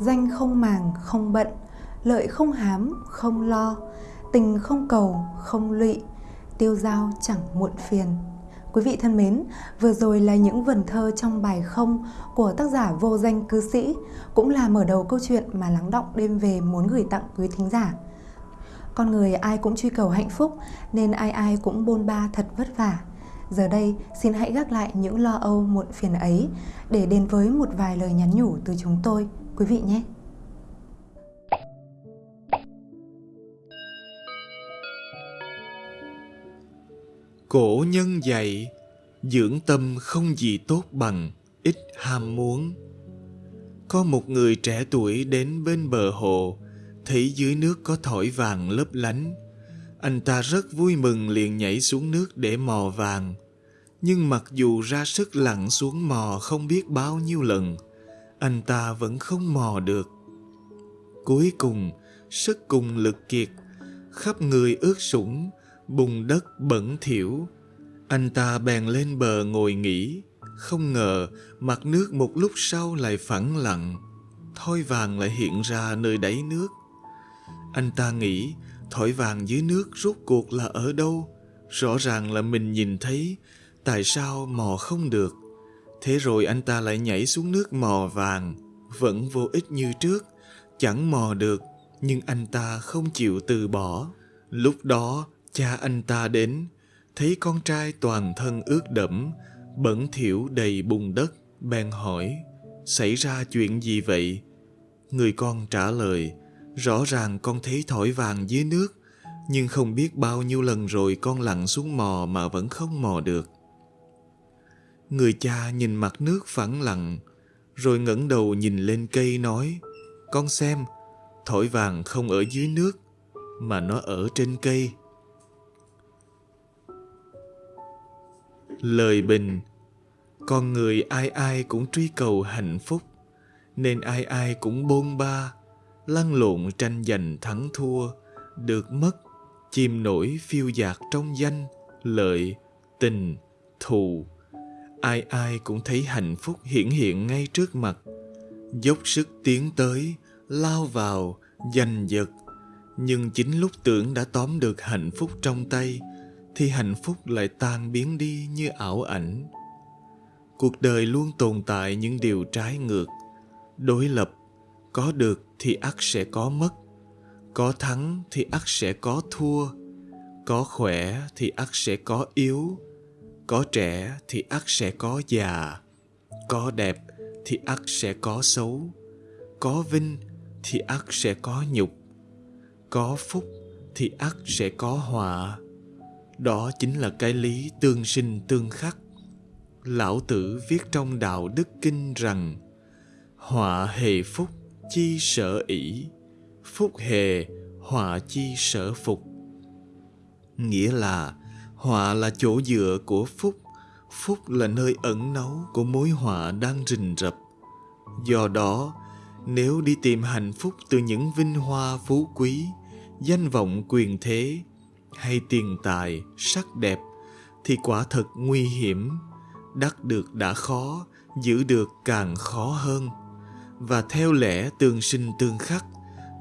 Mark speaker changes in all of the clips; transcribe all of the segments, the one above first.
Speaker 1: danh không màng không bận lợi không hám không lo tình không cầu không lụy tiêu dao chẳng muộn phiền Quý vị thân mến, vừa rồi là những vần thơ trong bài không của tác giả vô danh cư sĩ, cũng là mở đầu câu chuyện mà lắng động đêm về muốn gửi tặng quý thính giả. Con người ai cũng truy cầu hạnh phúc nên ai ai cũng bôn ba thật vất vả. Giờ đây, xin hãy gác lại những lo âu muộn phiền ấy để đến với một vài lời nhắn nhủ từ chúng tôi, quý vị nhé.
Speaker 2: Cổ nhân dạy, dưỡng tâm không gì tốt bằng ít ham muốn. Có một người trẻ tuổi đến bên bờ hồ, thấy dưới nước có thỏi vàng lấp lánh. Anh ta rất vui mừng liền nhảy xuống nước để mò vàng. Nhưng mặc dù ra sức lặn xuống mò không biết bao nhiêu lần, anh ta vẫn không mò được. Cuối cùng, sức cùng lực kiệt, khắp người ướt sũng, bùn đất bẩn thỉu. Anh ta bèn lên bờ ngồi nghỉ, không ngờ mặt nước một lúc sau lại phẳng lặng, thoi vàng lại hiện ra nơi đáy nước. Anh ta nghĩ thỏi vàng dưới nước rốt cuộc là ở đâu? Rõ ràng là mình nhìn thấy, tại sao mò không được? Thế rồi anh ta lại nhảy xuống nước mò vàng, vẫn vô ích như trước, chẳng mò được, nhưng anh ta không chịu từ bỏ. Lúc đó, cha anh ta đến, thấy con trai toàn thân ướt đẫm, bẩn thỉu đầy bùn đất, bèn hỏi, xảy ra chuyện gì vậy? Người con trả lời, rõ ràng con thấy thỏi vàng dưới nước, nhưng không biết bao nhiêu lần rồi con lặn xuống mò mà vẫn không mò được. Người cha nhìn mặt nước phẳng lặng, rồi ngẩng đầu nhìn lên cây nói, con xem, thỏi vàng không ở dưới nước, mà nó ở trên cây. Lời bình Con người ai ai cũng truy cầu hạnh phúc Nên ai ai cũng bôn ba Lăn lộn tranh giành thắng thua Được mất Chìm nổi phiêu dạt trong danh Lợi Tình Thù Ai ai cũng thấy hạnh phúc hiển hiện ngay trước mặt. Dốc sức tiến tới Lao vào Giành giật. Nhưng chính lúc tưởng đã tóm được hạnh phúc trong tay thì hạnh phúc lại tan biến đi như ảo ảnh. Cuộc đời luôn tồn tại những điều trái ngược, đối lập, có được thì ắt sẽ có mất, có thắng thì ắt sẽ có thua, có khỏe thì ắt sẽ có yếu, có trẻ thì ắt sẽ có già, có đẹp thì ắt sẽ có xấu, có vinh thì ắt sẽ có nhục, có phúc thì ắt sẽ có họa đó chính là cái lý tương sinh tương khắc. Lão Tử viết trong Đạo Đức Kinh rằng Họa hề phúc chi sở ỷ, phúc hề họa chi sở phục. Nghĩa là họa là chỗ dựa của phúc, phúc là nơi ẩn náu của mối họa đang rình rập. Do đó, nếu đi tìm hạnh phúc từ những vinh hoa phú quý, danh vọng quyền thế, hay tiền tài, sắc đẹp thì quả thật nguy hiểm. Đắc được đã khó, giữ được càng khó hơn. Và theo lẽ tương sinh tương khắc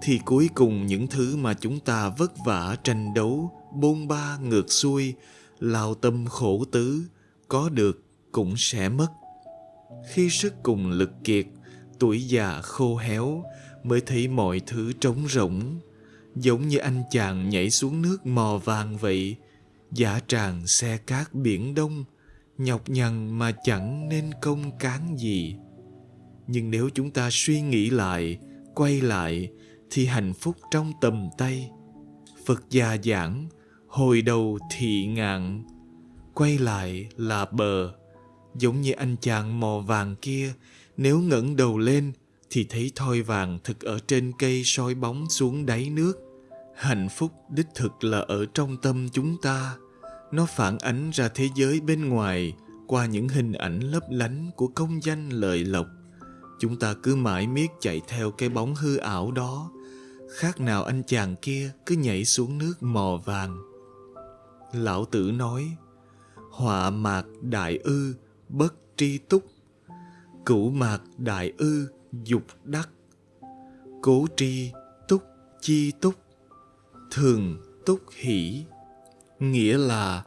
Speaker 2: thì cuối cùng những thứ mà chúng ta vất vả tranh đấu, bôn ba ngược xuôi, lao tâm khổ tứ, có được cũng sẽ mất. Khi sức cùng lực kiệt, tuổi già khô héo mới thấy mọi thứ trống rỗng, giống như anh chàng nhảy xuống nước mò vàng vậy giả tràng xe cát biển đông nhọc nhằn mà chẳng nên công cán gì. Nhưng nếu chúng ta suy nghĩ lại quay lại thì hạnh phúc trong tầm tay. Phật già giảng hồi đầu thị ngạn, quay lại là bờ. Giống như anh chàng mò vàng kia, nếu ngẩng đầu lên thì thấy thoi vàng thực ở trên cây soi bóng xuống đáy nước. Hạnh phúc đích thực là ở trong tâm chúng ta. Nó phản ánh ra thế giới bên ngoài qua những hình ảnh lấp lánh của công danh lợi lộc. Chúng ta cứ mãi miết chạy theo cái bóng hư ảo đó. Khác nào anh chàng kia cứ nhảy xuống nước mò vàng lão tử nói, họa mạc đại ư, bất tri túc. Cửu mạc đại ư, dục đắc. Cố tri túc, chi túc. Thường túc hỷ. Nghĩa là,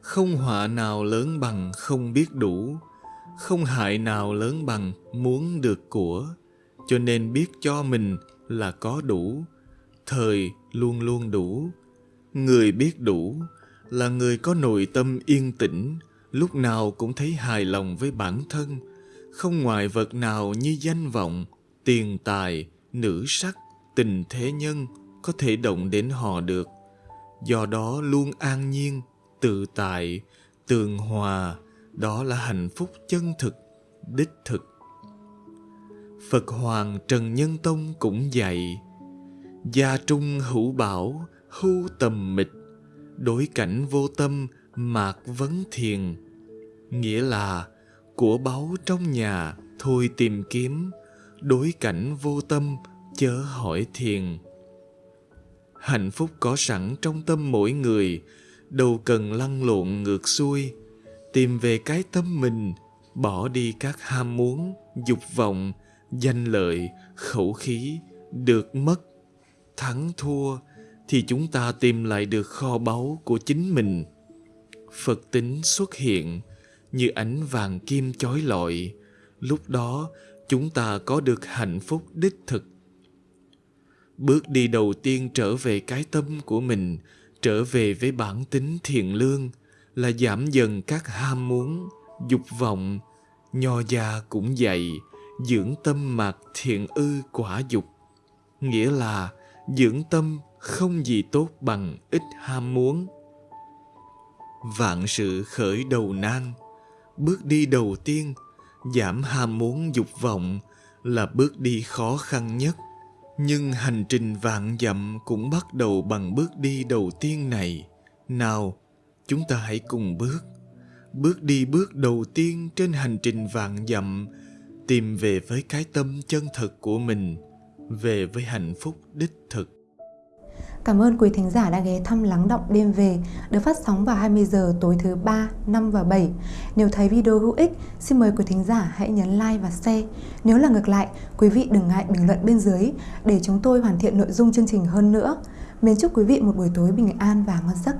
Speaker 2: không họa nào lớn bằng không biết đủ, không hại nào lớn bằng muốn được của. Cho nên biết cho mình là có đủ, thời luôn luôn đủ. Người biết đủ là người có nội tâm yên tĩnh, lúc nào cũng thấy hài lòng với bản thân. Không ngoại vật nào như danh vọng, tiền tài, nữ sắc, tình thế nhân có thể động đến họ được. Do đó luôn an nhiên, tự tại, tường hòa, đó là hạnh phúc chân thực, đích thực. Phật hoàng trần nhân tông cũng dạy, gia trung hữu bảo, hưu tầm mịch đối cảnh vô tâm, mạc vấn thiền. Nghĩa là, của báu trong nhà, thôi tìm kiếm. Đối cảnh vô tâm, chớ hỏi thiền. Hạnh phúc có sẵn trong tâm mỗi người, đâu cần lăn lộn ngược xuôi. Tìm về cái tâm mình, bỏ đi các ham muốn, dục vọng, danh lợi, khẩu khí, được mất, thắng thua thì chúng ta tìm lại được kho báu của chính mình. Phật tính xuất hiện như ánh vàng kim chói lọi. Lúc đó, chúng ta có được hạnh phúc đích thực. Bước đi đầu tiên trở về cái tâm của mình, trở về với bản tính thiện lương, là giảm dần các ham muốn, dục vọng, nho gia cũng dạy dưỡng tâm mạc thiện ư quả dục. Nghĩa là, dưỡng tâm không gì tốt bằng ít ham muốn. Vạn sự khởi đầu nan, bước đi đầu tiên, giảm ham muốn dục vọng là bước đi khó khăn nhất. Nhưng hành trình vạn dặm cũng bắt đầu bằng bước đi đầu tiên này. Nào, chúng ta hãy cùng bước. Bước đi bước đầu tiên trên hành trình vạn dặm, tìm về với cái tâm chân thật của mình, về với hạnh phúc đích thực.
Speaker 1: Cảm ơn quý thính giả đã ghé thăm Lắng Động Đêm Về được phát sóng vào 20 giờ tối thứ 3, 5 và 7. Nếu thấy video hữu ích, xin mời quý thính giả hãy nhấn like và share. Nếu là ngược lại, quý vị đừng ngại bình luận bên dưới để chúng tôi hoàn thiện nội dung chương trình hơn nữa. Mến chúc quý vị một buổi tối bình an và ngon giấc.